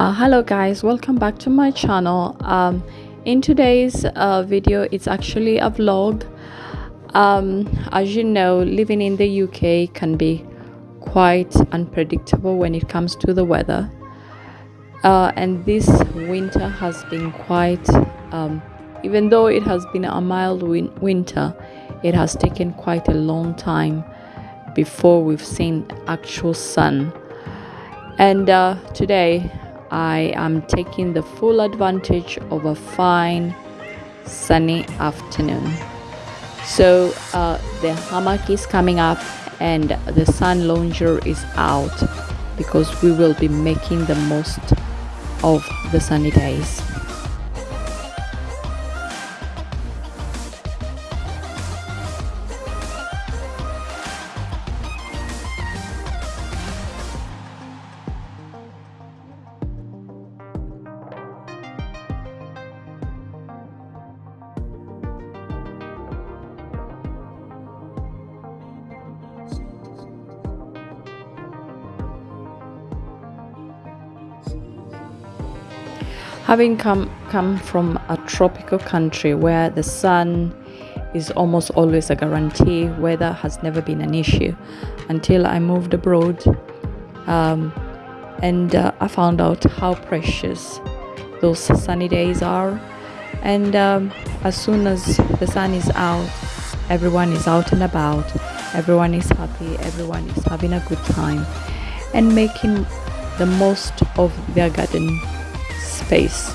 Uh, hello guys, welcome back to my channel. Um, in today's uh, video, it's actually a vlog. Um, as you know, living in the UK can be quite unpredictable when it comes to the weather. Uh, and this winter has been quite, um, even though it has been a mild win winter, it has taken quite a long time before we've seen actual sun. And uh, today I am taking the full advantage of a fine sunny afternoon. So uh, the hammock is coming up and the sun lounger is out because we will be making the most of the sunny days. Having come come from a tropical country where the sun is almost always a guarantee weather has never been an issue until i moved abroad um, and uh, i found out how precious those sunny days are. And um, as soon as the sun is out everyone is out and about everyone is happy everyone is having a good time and making the most of their garden space.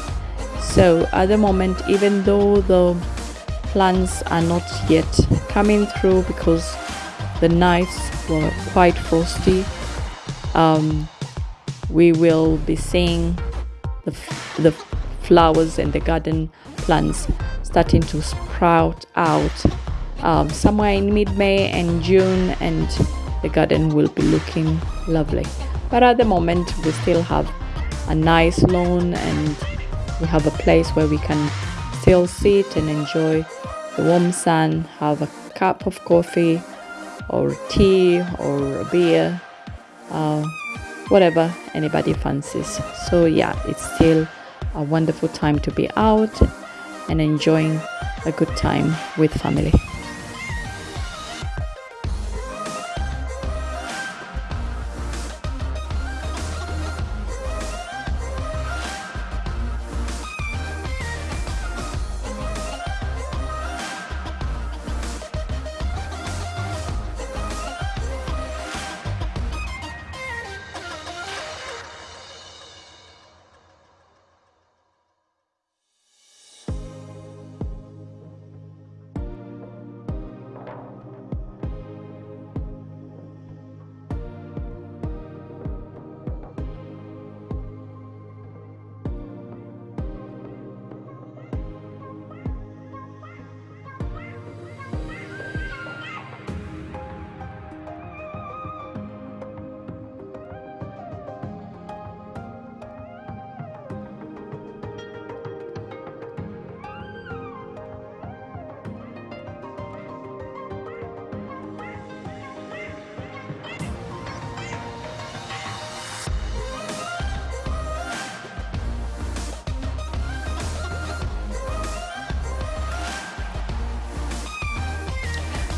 So at the moment, even though the plants are not yet coming through because the nights were quite frosty, um, we will be seeing the, the flowers and the garden plants starting to sprout out um, somewhere in mid-May and June and the garden will be looking lovely but at the moment we still have a nice lawn and we have a place where we can still sit and enjoy the warm sun, have a cup of coffee or tea or a beer, uh, whatever anybody fancies. So, yeah, it's still a wonderful time to be out and enjoying a good time with family.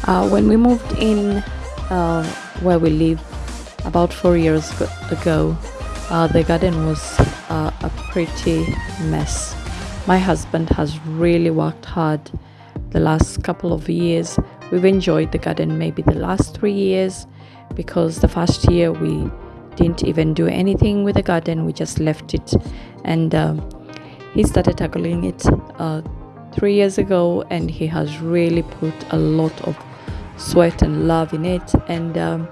Uh, when we moved in uh, where we live about four years ago, uh, the garden was uh, a pretty mess. My husband has really worked hard the last couple of years. We've enjoyed the garden maybe the last three years because the first year we didn't even do anything with the garden, we just left it. And um, he started tackling it uh, three years ago and he has really put a lot of sweat and love in it. And um,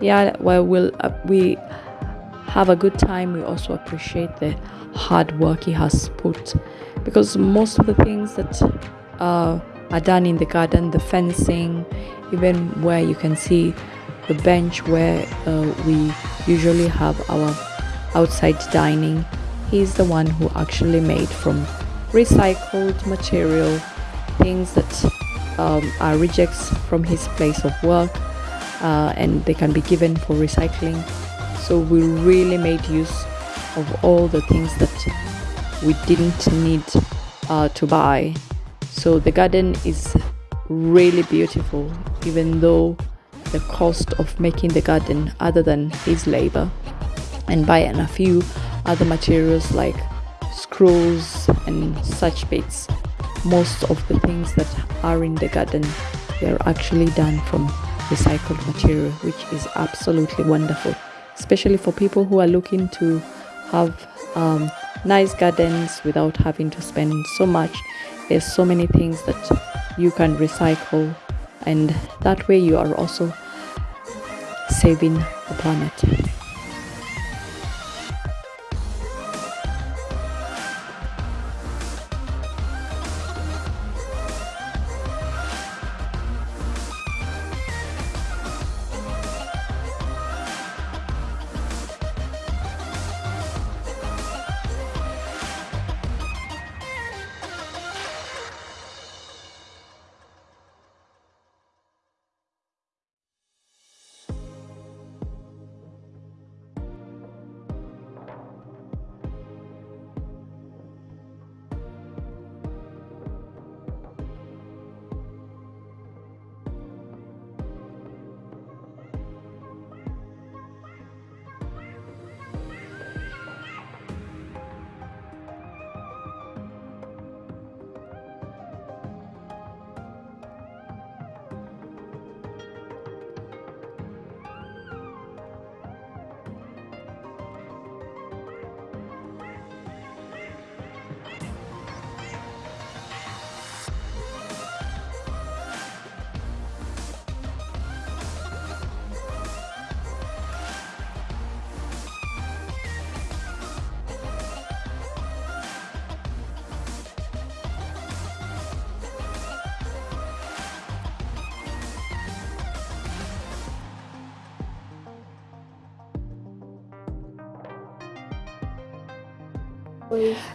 yeah while we'll uh, we have a good time. We also appreciate the hard work he has put. Because most of the things that uh, are done in the garden the fencing even where you can see the bench where uh, we usually have our outside dining he's the one who actually made from recycled material things that um, are rejects from his place of work uh, and they can be given for recycling so we really made use of all the things that we didn't need uh, to buy. So the garden is really beautiful, even though the cost of making the garden, other than his labor, and buying a few other materials like screws and such bits, most of the things that are in the garden they're actually done from recycled material which is absolutely wonderful especially for people who are looking to have um, nice gardens without having to spend so much. There's so many things that you can recycle and that way you are also saving the planet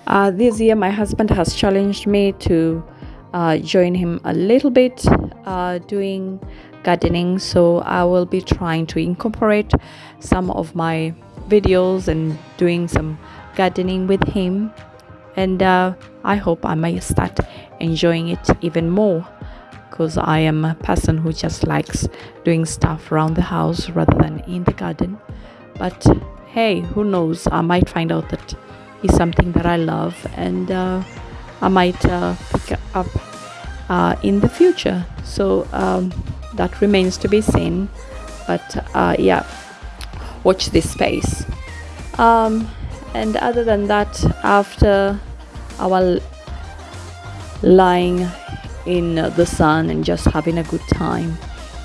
Uh, this year, my husband has challenged me to uh, join him a little bit uh, doing gardening. So I will be trying to incorporate some of my videos and doing some gardening with him. And uh, I hope I may start enjoying it even more because I am a person who just likes doing stuff around the house rather than in the garden. But hey, who knows? I might find out that is something that I love and uh, I might uh, pick up uh, in the future. So um, that remains to be seen. But uh, yeah, watch this space. Um, and other than that, after our lying in the sun and just having a good time,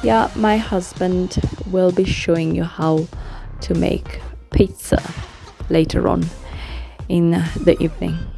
yeah, my husband will be showing you how to make pizza later on in the evening.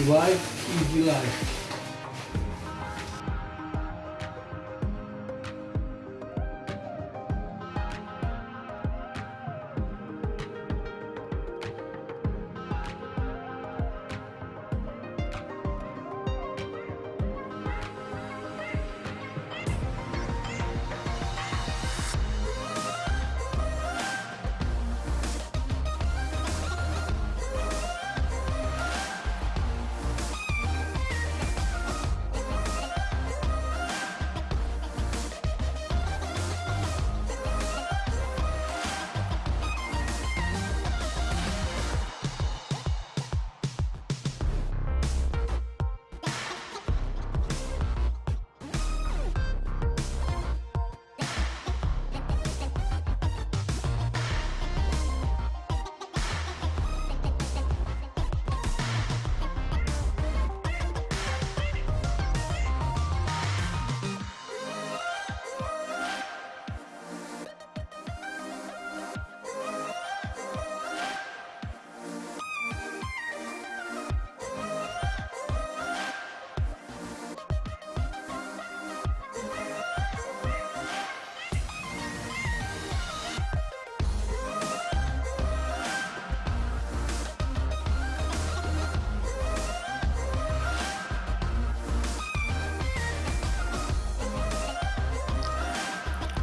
Vai e de.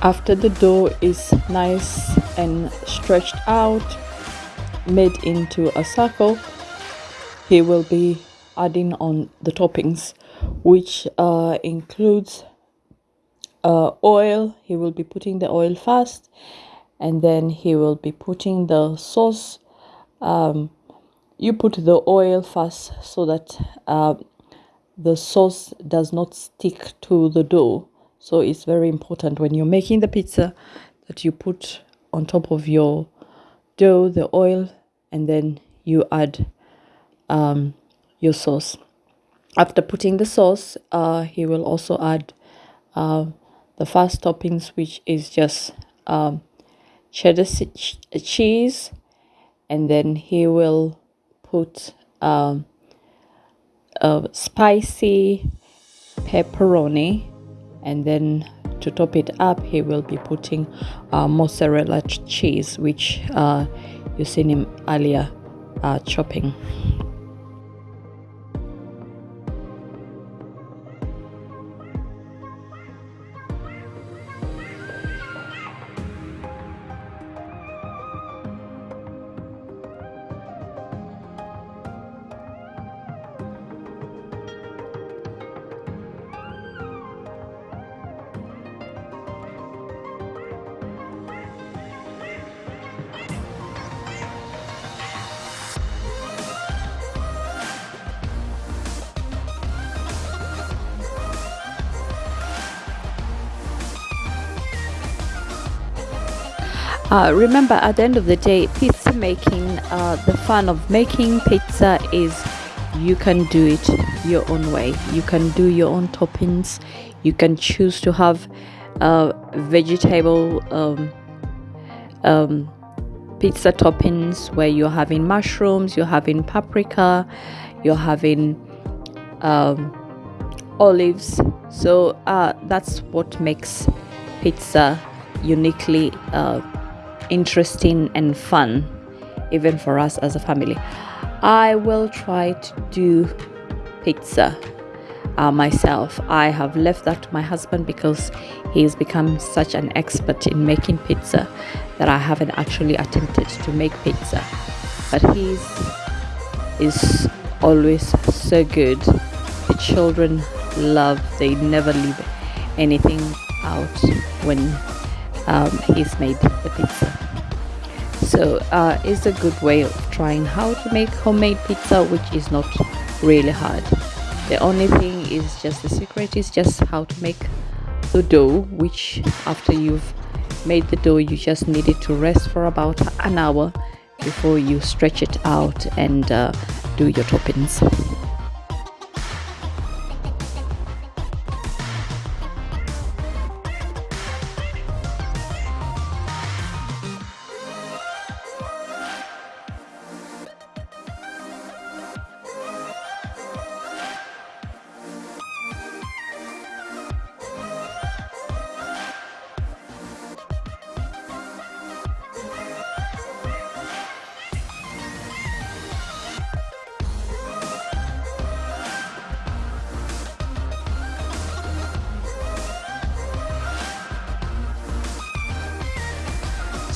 After the dough is nice and stretched out made into a circle he will be adding on the toppings which uh, includes uh, oil. He will be putting the oil first and then he will be putting the sauce. Um, you put the oil first so that uh, the sauce does not stick to the dough so it's very important when you're making the pizza that you put on top of your dough the oil and then you add um, your sauce. After putting the sauce uh, he will also add uh, the first toppings which is just um, cheddar cheese and then he will put um, a spicy pepperoni and then to top it up he will be putting uh, mozzarella cheese which uh, you seen him earlier uh, chopping Uh, remember, at the end of the day, pizza making, uh, the fun of making pizza is you can do it your own way. You can do your own toppings. You can choose to have uh, vegetable um, um, pizza toppings where you're having mushrooms, you're having paprika, you're having um, olives. So uh, that's what makes pizza uniquely uh, interesting and fun even for us as a family. I will try to do pizza uh, myself. I have left that to my husband because he's become such an expert in making pizza that i haven't actually attempted to make pizza. But he's is always so good. The children love they never leave anything out when um, he's made the pizza. So uh, it's a good way of trying how to make homemade pizza which is not really hard. The only thing is just the secret is just how to make the dough which after you've made the dough you just need it to rest for about an hour before you stretch it out and uh, do your toppings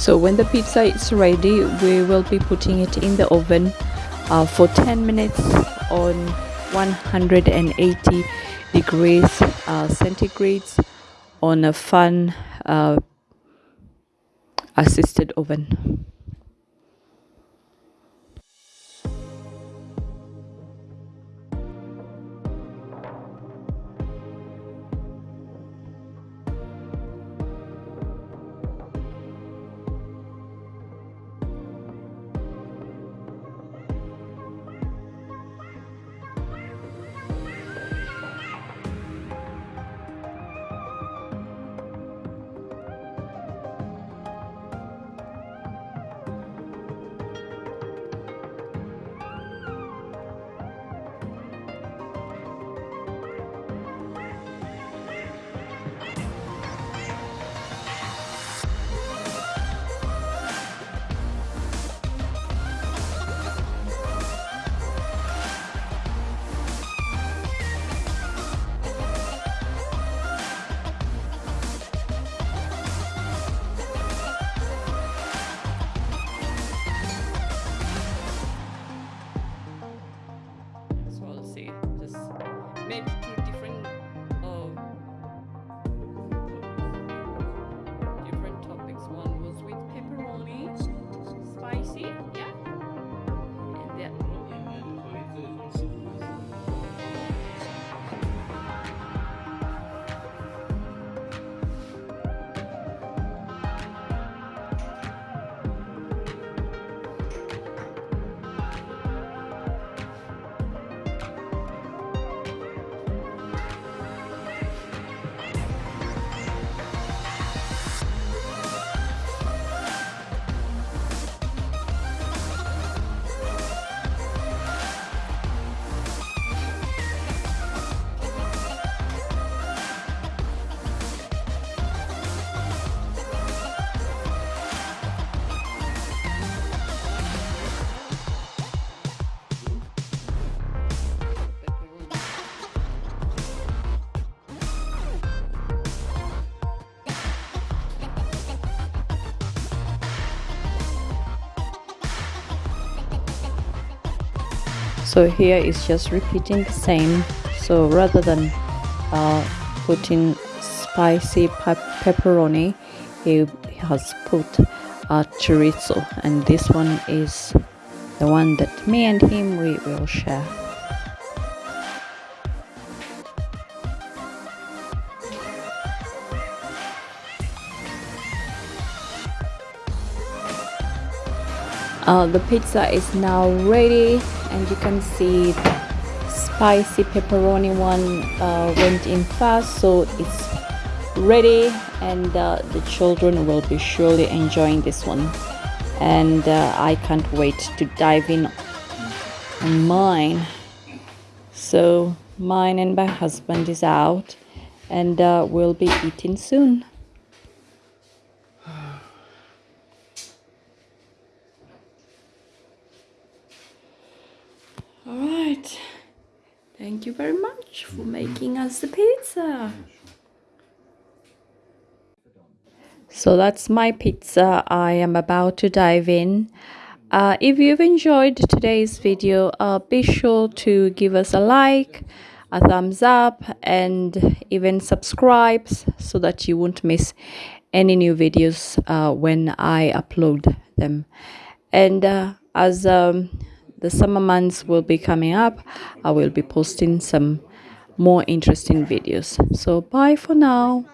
so when the pizza is ready we will be putting it in the oven uh, for 10 minutes on 180 degrees uh, centigrades on a fan uh, assisted oven so here is just repeating the same. So rather than uh, putting spicy pepperoni he has put a chorizo. And this one is the one that me and him we will share uh, the pizza is now ready and you can see the spicy pepperoni one uh, went in fast so it's ready and uh, the children will be surely enjoying this one. And uh, I can't wait to dive in on mine. So mine and my husband is out and uh, we'll be eating soon all right thank you very much for making us the pizza. So that's my pizza i am about to dive in. Uh, if you've enjoyed today's video uh, be sure to give us a like a thumbs up and even subscribe so that you won't miss any new videos uh, when I upload them. And uh, as um, the summer months will be coming up i will be posting some more interesting videos. So bye for now